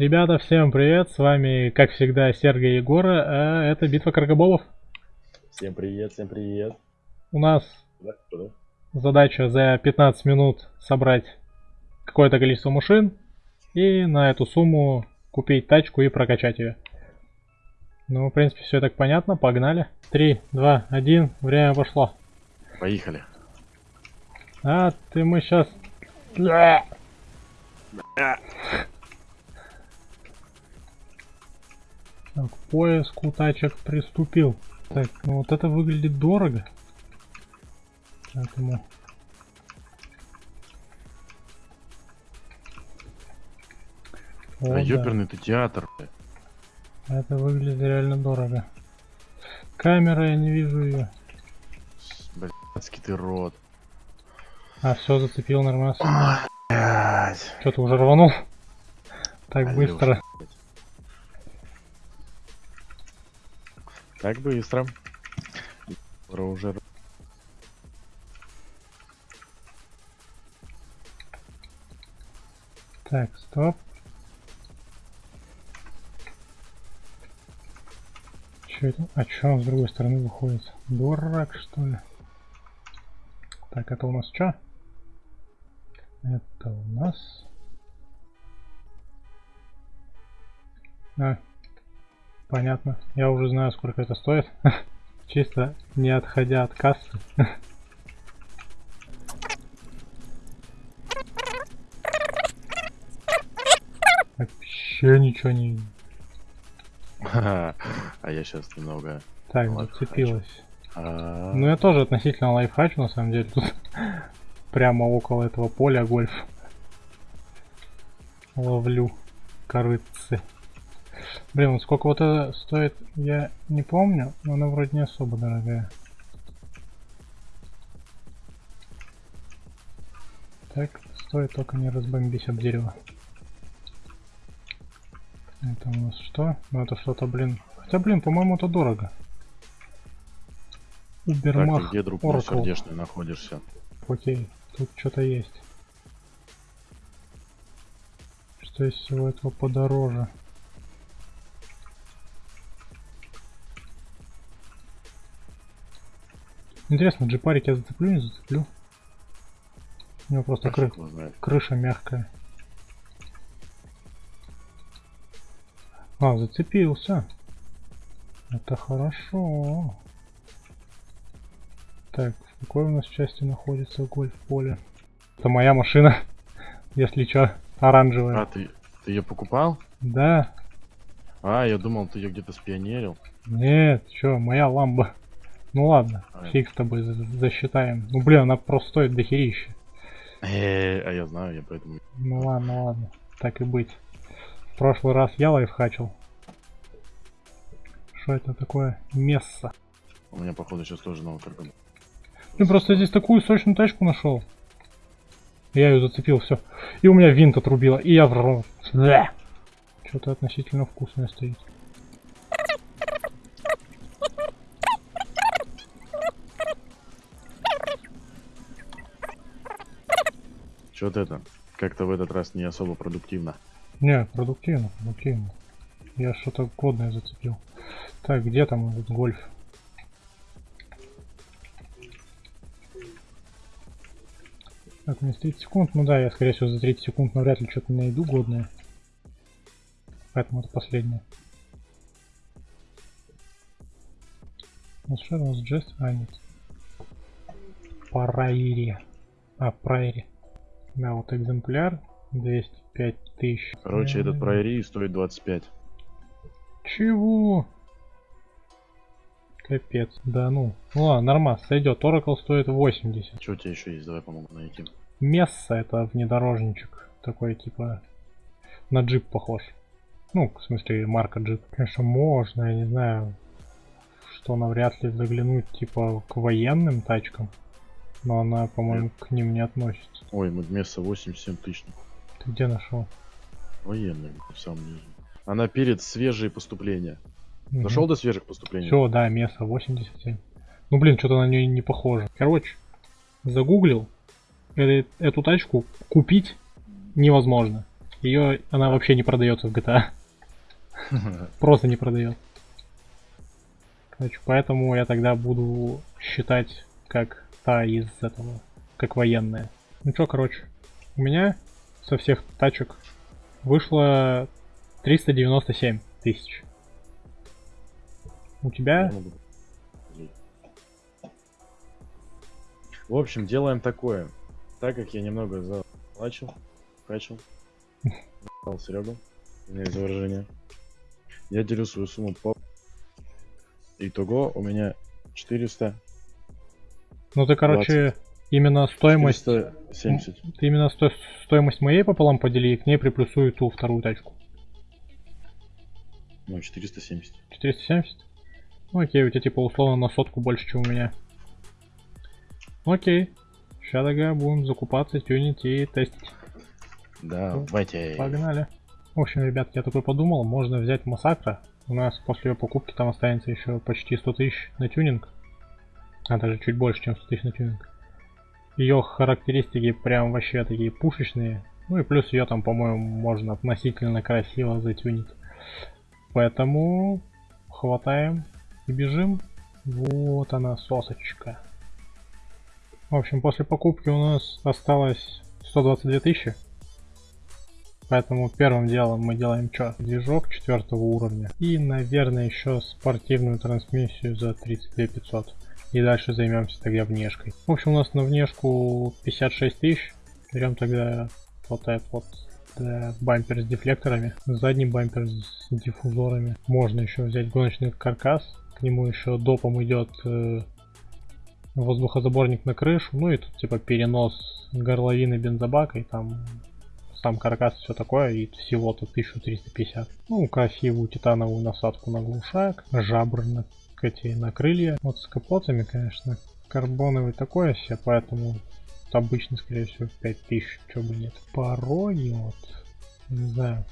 Ребята, всем привет, с вами, как всегда, Сергей Егора, а это битва Каргоболов. Всем привет, всем привет. У нас да? задача за 15 минут собрать какое-то количество машин и на эту сумму купить тачку и прокачать ее. Ну, в принципе, все так понятно, погнали. 3, 2, 1, время пошло. Поехали. А, ты мы сейчас... к поиску тачек приступил. Так, ну вот это выглядит дорого. Поэтому... О, а да, ёперный ты театр. это выглядит реально дорого. Камера, я не вижу ее. Блядский ты рот. А, все, зацепил нормально. Что ты уже рванул? Так Алёша, быстро. блядь. Так быстро. Скоро уже Так, стоп. Че это? А че он с другой стороны выходит? Дурак, что ли? Так, это у нас что? Это у нас... А, понятно. Я уже знаю, сколько это стоит. Чисто не отходя от кассы. Вообще ничего не... А я сейчас немного... Так, зацепилась. А, Ну я тоже относительно лайфхачу, на самом деле, тут прямо около этого поля гольф. Ловлю корыцы. Блин, вот сколько вот это стоит, я не помню, но она вроде не особо дорогая. Так, стоит только не разбомбись об дерево. Это у нас что? Ну это что-то, блин. Хотя, блин, по-моему, это дорого. так, Убермах где, друг сердечный, находишься? Окей, тут что-то есть. Что из всего этого подороже? Интересно, джипарик я зацеплю, не зацеплю? У него просто кры- крыша мягкая. А, зацепился. Это хорошо. Так, в какой у нас части находится гольф-поле? Это моя машина, если чё, оранжевая. А, ты, ты ее покупал? Да, А, я думал, ты ее где-то спионерил. нет, чё, моя ламба. Ну ладно, фиг с тобой за- засчитаем. Ну блин, она просто стоит дохерища. Э, а я знаю, я поэтому... Ну ладно, ладно, так и быть. В прошлый раз я лайфхачил. Что это такое? Месса. У меня, походу, сейчас тоже новый карбон. Ты просто здесь такую сочную тачку нашел. Я ее зацепил, все. И у меня винт отрубило, и я в Что-то относительно вкусное стоит. Что-то это, как-то в этот раз не особо продуктивно. Не, продуктивно, продуктивно. Я что-то годное зацепил. Так, где там этот гольф? Так, меня 30 секунд. Ну да, я скорее всего за 30 секунд навряд ли что-то найду годное. Поэтому это последнее. Ну у нас Джест? А, нет. Прайри. А, Прайри. Да, вот экземпляр. 205 тысяч. Короче, этот М, прайри стоит 25. Чего? Капец. Да ну. Ну ладно, нормас, сойдет. Oracle стоит 80. Что у тебя еще есть? Давай помогу найти. Месса это внедорожничек. Такой типа на джип похож. Ну, в смысле, марка джип. Конечно, можно, я не знаю, что навряд ли заглянуть типа к военным тачкам. Но она, по-моему, к ним не относится. Ой, мы место 87 тысяч. Ты где нашел? Военный, в самом низу. Она перед свежие поступления. Дошел до свежих поступлений? Все, да, место 87. Ну блин, что-то на нее не похоже. Короче, загуглил. Э- Эту тачку купить невозможно. Ее она вообще не продается в GTA. Просто не продает. Короче, поэтому я тогда буду считать как та из этого, как военная. Ну чё, короче, у меня со всех тачек вышло 397 тысяч. У тебя? В общем, делаем такое. Так как я немного заплачил, качал, Серега, извиняюсь за выражение. Я делю свою сумму по... Итого у меня 400. Ну ты, короче, 20. именно стоимость... 470. Ты именно сто... стоимость моей пополам подели и к ней приплюсую ту вторую тачку. Ну, 470. 470? Ну окей, у тебя типа условно на сотку больше, чем у меня. Окей. Сейчас тогда будем закупаться, тюнить и тестить. Давайте. Погнали. В общем, ребятки, я такой подумал, можно взять Массакра. У нас после ее покупки там останется еще почти 100 тысяч на тюнинг. А даже чуть больше, чем 100 тысяч на тюнинг. Ее характеристики прям вообще такие пушечные. Ну и плюс ее там, по-моему, можно относительно красиво затюнить. Поэтому хватаем и бежим. Вот она, сосочка. В общем, после покупки у нас осталось 122 тысячи. Поэтому первым делом мы делаем что? Движок четвертого уровня. И, наверное, еще спортивную трансмиссию за 32 500. И дальше займемся тогда внешкой. В общем, у нас на внешку 56 тысяч. Берем тогда этот вот да, бампер с дефлекторами. Задний бампер с диффузорами. Можно еще взять гоночный каркас. К нему еще допом идет э, воздухозаборник на крышу. Ну и тут типа перенос горловины бензобака и там сам каркас, все такое, и всего-то 1350. Ну, красивую титановую насадку на глушак, жабры на, эти, на крылья. Вот с капотами, конечно, карбоновый такое все, поэтому обычно, скорее всего, 5000, чего бы нет. Пороги, вот, не знаю.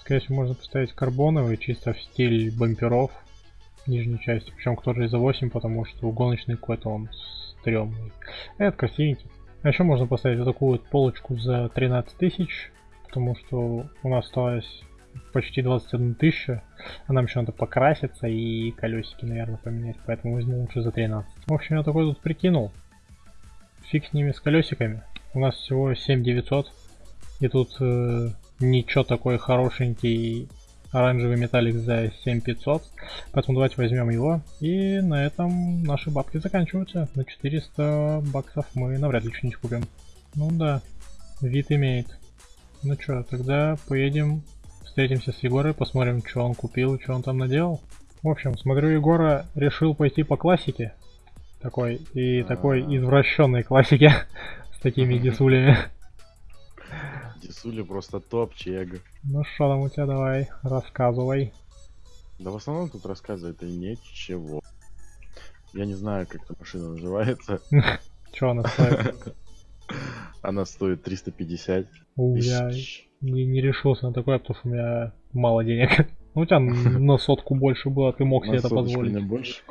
Скорее всего, можно поставить карбоновый, чисто в стиль бамперов нижней части. Причем кто-то за 8, потому что гоночный какой-то он стрёмный. Этот красивенький. А еще можно поставить вот такую вот полочку за 13 тысяч, потому что у нас осталось почти 21 тысяча, а нам еще надо покраситься и колесики, наверное, поменять, поэтому возьму лучше за 13. В общем, я такой тут прикинул. Фиг с ними, с колесиками. У нас всего 7900, и тут э, ничего такой хорошенький оранжевый металлик за 7500. Поэтому давайте возьмем его. И на этом наши бабки заканчиваются. На 400 баксов мы навряд ли что-нибудь купим. Ну да, вид имеет. Ну что, тогда поедем, встретимся с Егорой, посмотрим, что он купил, что он там наделал. В общем, смотрю, Егора решил пойти по классике. Такой, и такой извращенной классике с такими дисулями. Дисуля просто топ, чег. Ну что там у тебя, давай, рассказывай. Да в основном тут рассказывает и ничего. Я не знаю, как эта машина называется. Че она стоит? Она стоит 350 У, я не, не решился на такое, потому что у меня мало денег. Ну, у тебя на сотку больше было, ты мог себе это позволить. На больше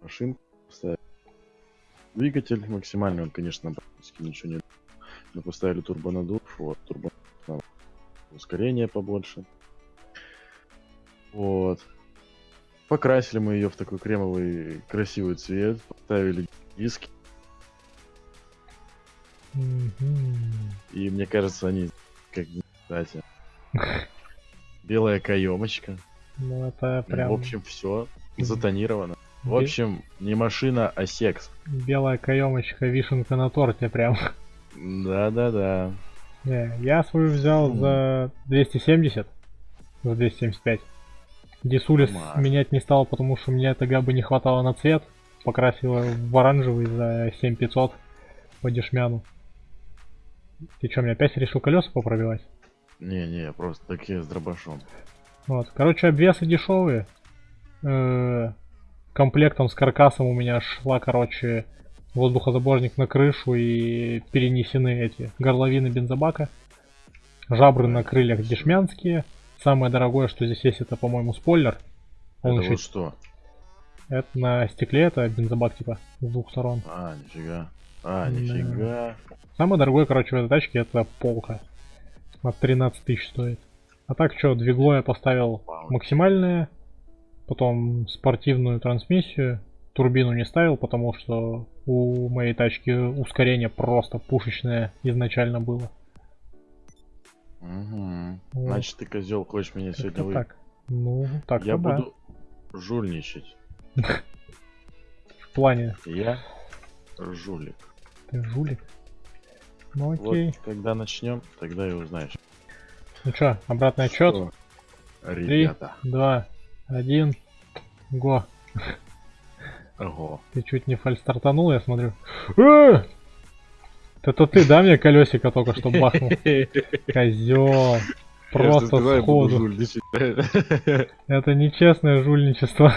машинку поставить. Двигатель максимальный, он, конечно, практически ничего не мы поставили турбонадув, вот, турбо ускорение побольше. Вот. Покрасили мы ее в такой кремовый красивый цвет, поставили диски. И мне кажется, они как кстати. Белая каемочка. Ну это прям... В общем, все затонировано. В общем, не машина, а секс. Белая каемочка, вишенка на торте прям. Да-да-да. Не, я свою взял за 270. За 275. Дисулис менять не стал, потому что мне тогда бы не хватало на цвет. Покрасила в оранжевый за 7500 по дешмяну. Ты что, мне опять решил колеса попробивать? Не-не, просто такие с дробашом. Вот, короче, обвесы дешевые. Э -э комплектом с каркасом у меня шла, короче, воздухозаборник на крышу и перенесены эти горловины бензобака. Жабры на крыльях дешмянские. Самое дорогое, что здесь есть, это, по-моему, спойлер. Он это еще... вот что? Это на стекле, это бензобак, типа, с двух сторон. А, нифига. А, нифига. Самое дорогое, короче, в этой тачке это полка. От 13 тысяч стоит. А так что, двигло я поставил максимальное, потом спортивную трансмиссию, турбину не ставил, потому что у моей тачки ускорение просто пушечное изначально было. Мгм. Вот. Значит, ты козел, хочешь меня сегодня Как-то вы... так. Ну, так Я да. буду жульничать. В плане, Я жулик. Ты жулик. Ну окей. Вот когда начнем, тогда и узнаешь. Ну чё, обратный отчет. Что, Три, Ребята. два, один, го. Ого. Ты чуть не фальстартанул, я смотрю. Э! Это ты, да, мне колесико только что бахнул? Козел. Просто сходу. Это нечестное жульничество.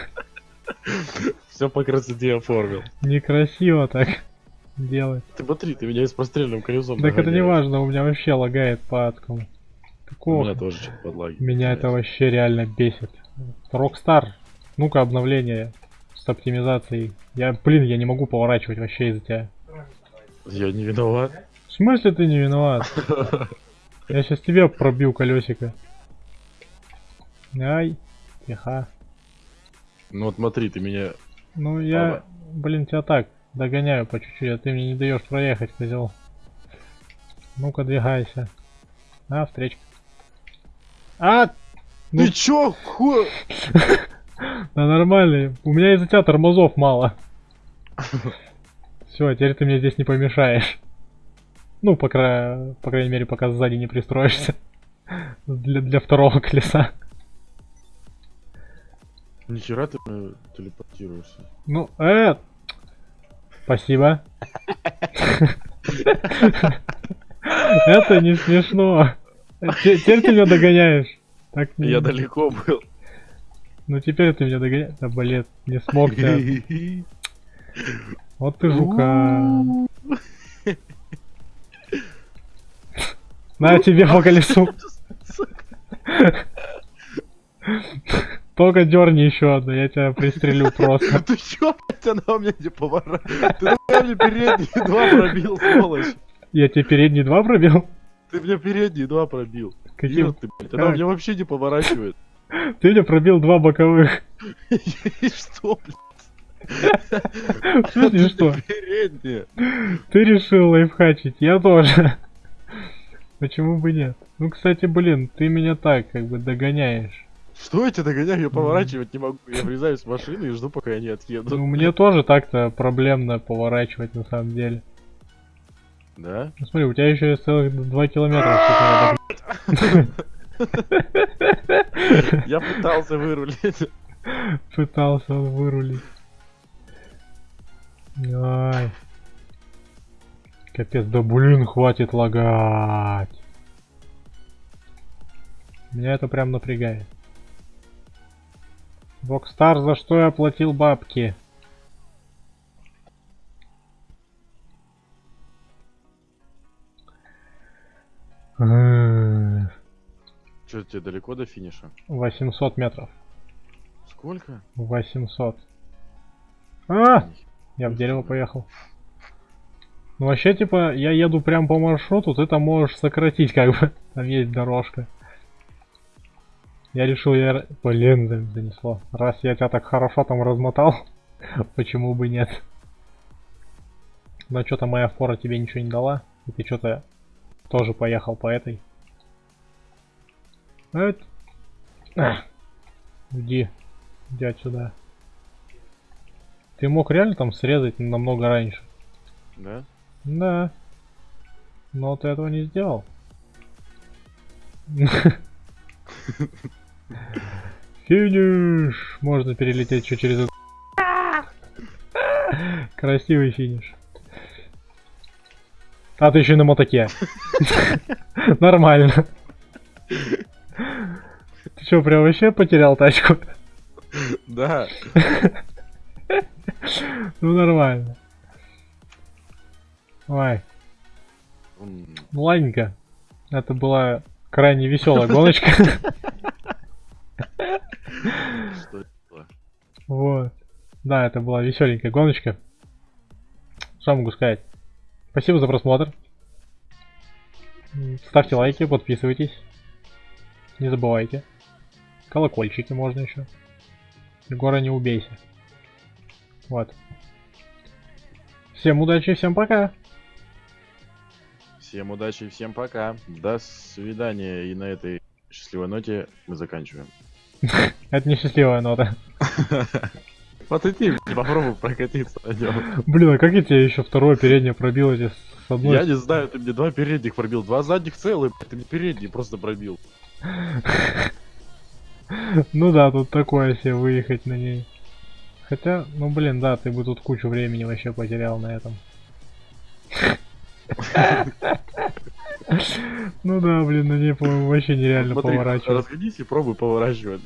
Все по красоте оформил. Некрасиво так делать. Ты смотри, ты меня с простреленным колесом Так это не догоняешь. важно, у меня вообще лагает по адскому. У Какого? меня тоже что-то подлагивает. Меня это вообще реально бесит. Rockstar, ну-ка обновление с оптимизацией. Я, блин, я не могу поворачивать вообще из-за тебя. Я не виноват. В смысле ты не виноват? Я сейчас тебе пробью колесико. Ай, тихо. Ну вот смотри, ты меня... Ну я, блин, тебя так догоняю по чуть-чуть, а ты мне не даешь проехать, козел. Ну-ка двигайся. А, встречка. А! Ну. Ты чё, ху... Да нормально, у меня из-за тебя тормозов мало. Все, теперь ты мне здесь не помешаешь. Ну, по, кра... по крайней мере, пока сзади не пристроишься. Для, для второго колеса. Нихера ты телепортируешься. Ну, э, спасибо. Это не смешно. Те- Теперь ты меня догоняешь. Так Я далеко был. Ну теперь ты меня догоняешь. Да блин, не смог я. Вот ты жука. На тебе по колесу. Только дерни еще одну, я тебя пристрелю просто. Ты чё, она у меня не поворачивает? Ты мне передние два пробил, сволочь? Я тебе передний два пробил? Ты мне передние два пробил. Каким? Ты, блядь, она меня вообще не поворачивает. Ты мне пробил два боковых. И что, блядь? В смысле что? Передние. Ты решил лайфхачить, я тоже. Почему бы нет? Ну, кстати, блин, ты меня так как бы догоняешь. Что я тебя догоняю? Я поворачивать не могу. Я врезаюсь в машину и жду, пока они отъедут. Ну, мне тоже так-то проблемно поворачивать на самом деле. Да? Ну, смотри, у тебя еще есть целых два километра. что Я пытался вырулить. Пытался он вырулить. Ай. Капец, да блин, хватит лагать. Меня это прям напрягает. Бокстар, за что я платил бабки? Что, тебе далеко до финиша? 800 метров. Сколько? 800. А! Я в дерево поехал. Ну вообще, типа, я еду прям по маршруту, ты там можешь сократить, как бы. Там есть дорожка. Я решил, я... Блин, за- занесло. Раз я тебя так хорошо там размотал, почему бы нет? Но что-то моя фора тебе ничего не дала, и ты что-то тоже поехал по этой. Эт. А. Иди. Иди отсюда. Ты мог реально там срезать намного раньше? Да? Да. Но ты этого не сделал. Финиш! Можно перелететь еще через. Красивый финиш. А ты еще и на мотоке. Нормально. Ты что, прям вообще потерял тачку? Да. Ну нормально. Ой, ну ладненько. Это была крайне веселая гоночка. Что это? Вот. Да, это была веселенькая гоночка. Что могу сказать? Спасибо за просмотр. Ставьте лайки, подписывайтесь. Не забывайте. Колокольчики можно еще. Егора не убейся. Вот. Всем удачи, всем пока. Всем удачи, всем пока. До свидания. И на этой счастливой ноте мы заканчиваем. Это не счастливая нота. Вот и ты попробуй прокатиться на нем. Блин, а как я тебе еще второе переднее пробил эти с одной? Я не знаю, ты мне два передних пробил, два задних целых, ты мне передний просто пробил. Ну да, тут такое себе выехать на ней. Хотя, ну блин, да, ты бы тут кучу времени вообще потерял на этом. Ну да, блин, на ней, по-моему, вообще нереально Смотри, поворачивать. разгонись и пробуй поворачивать.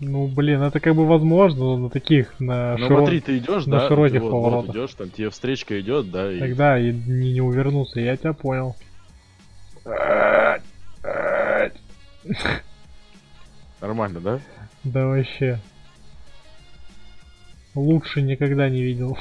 Ну блин, это как бы возможно, но на таких, на Ну широ- смотри, ты идешь, на да? широких вот- поворотах. Вот идешь, там тебе встречка идет, да, и Тогда и не, не увернуться, я тебя понял. нормально, да? Да вообще. Лучше никогда не видел.